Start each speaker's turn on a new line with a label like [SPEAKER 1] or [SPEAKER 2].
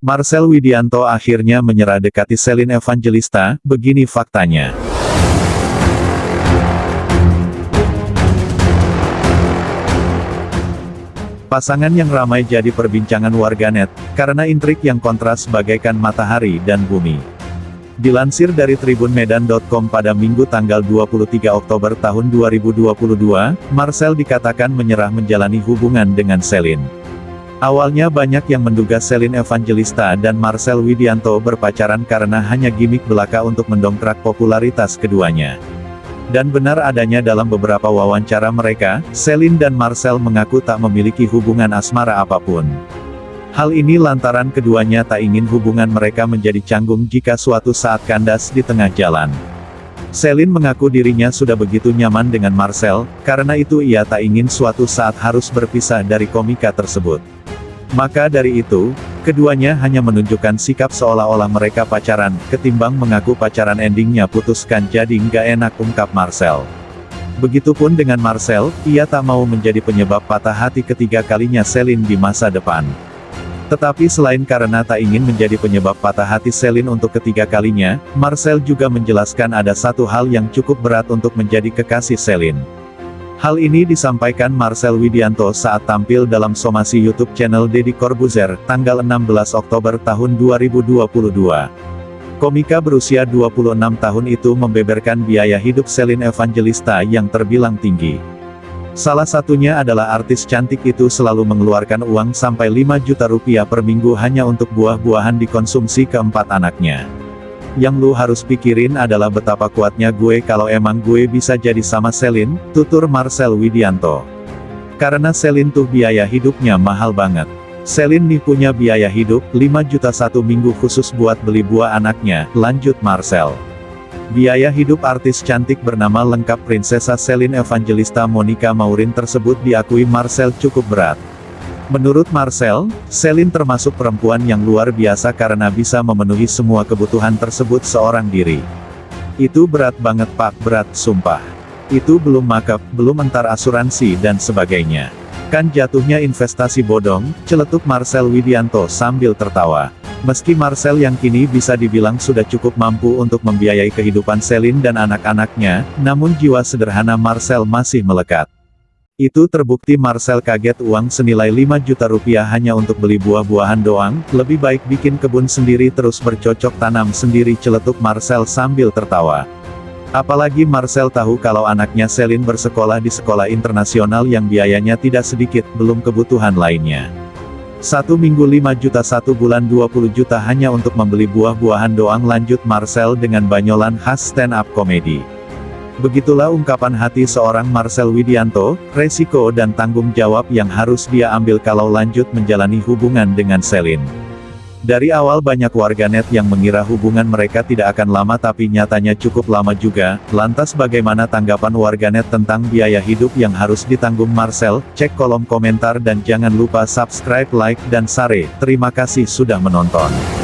[SPEAKER 1] Marcel Widianto akhirnya menyerah dekati Selin Evangelista, begini faktanya. Pasangan yang ramai jadi perbincangan warganet, karena intrik yang kontras bagaikan matahari dan bumi. Dilansir dari tribunmedan.com pada Minggu tanggal 23 Oktober tahun 2022, Marcel dikatakan menyerah menjalani hubungan dengan Selin. Awalnya banyak yang menduga Selin Evangelista dan Marcel Widianto berpacaran karena hanya gimmick belaka untuk mendongkrak popularitas keduanya. Dan benar adanya dalam beberapa wawancara mereka, Selin dan Marcel mengaku tak memiliki hubungan asmara apa pun. Hal ini lantaran keduanya tak ingin hubungan mereka menjadi canggung jika suatu saat kandas di tengah jalan. Selin mengaku dirinya sudah begitu nyaman dengan Marcel, karena itu ia tak ingin suatu saat harus berpisah dari komika tersebut. Maka dari itu, keduanya hanya menunjukkan sikap seolah-olah mereka pacaran, ketimbang mengaku pacaran endingnya putuskan jadi nggak enak ungkap Marcel. Begitupun dengan Marcel, ia tak mau menjadi penyebab patah hati ketiga kalinya Selin di masa depan. Tetapi selain karena tak ingin menjadi penyebab patah hati Selin untuk ketiga kalinya, Marcel juga menjelaskan ada satu hal yang cukup berat untuk menjadi kekasih Selin. Hal ini disampaikan Marcel Widianto saat tampil dalam somasi YouTube channel Deddy Corbuzier, tanggal 16 Oktober tahun 2022. Komika berusia 26 tahun itu membeberkan biaya hidup Selin Evangelista yang terbilang tinggi. Salah satunya adalah artis cantik itu selalu mengeluarkan uang sampai 5 juta rupiah per minggu hanya untuk buah-buahan dikonsumsi keempat anaknya. Yang lu harus pikirin adalah betapa kuatnya gue kalau emang gue bisa jadi sama Selin, tutur Marcel Widianto. Karena Selin tuh biaya hidupnya mahal banget. Selin nih punya biaya hidup, 5 juta satu minggu khusus buat beli buah anaknya, lanjut Marcel. Biaya hidup artis cantik bernama lengkap Prinsesa Selin Evangelista Monica Maurin tersebut diakui Marcel cukup berat. Menurut Marcel, Selin termasuk perempuan yang luar biasa karena bisa memenuhi semua kebutuhan tersebut seorang diri. Itu berat banget pak, berat, sumpah. Itu belum makeup, belum entar asuransi dan sebagainya. Kan jatuhnya investasi bodong, celetuk Marcel Widianto sambil tertawa. Meski Marcel yang kini bisa dibilang sudah cukup mampu untuk membiayai kehidupan Selin dan anak-anaknya, namun jiwa sederhana Marcel masih melekat. Itu terbukti Marcel kaget uang senilai 5 juta rupiah hanya untuk beli buah-buahan doang, lebih baik bikin kebun sendiri terus bercocok tanam sendiri celetuk Marcel sambil tertawa. Apalagi Marcel tahu kalau anaknya Selin bersekolah di sekolah internasional yang biayanya tidak sedikit, belum kebutuhan lainnya. Satu minggu 5 juta satu bulan 20 juta hanya untuk membeli buah-buahan doang lanjut Marcel dengan banyolan khas stand-up komedi. Begitulah ungkapan hati seorang Marcel Widianto, resiko dan tanggung jawab yang harus dia ambil kalau lanjut menjalani hubungan dengan Selin. Dari awal banyak warganet yang mengira hubungan mereka tidak akan lama tapi nyatanya cukup lama juga, lantas bagaimana tanggapan warganet tentang biaya hidup yang harus ditanggung Marcel, cek kolom komentar dan jangan lupa subscribe like dan share, terima kasih sudah menonton.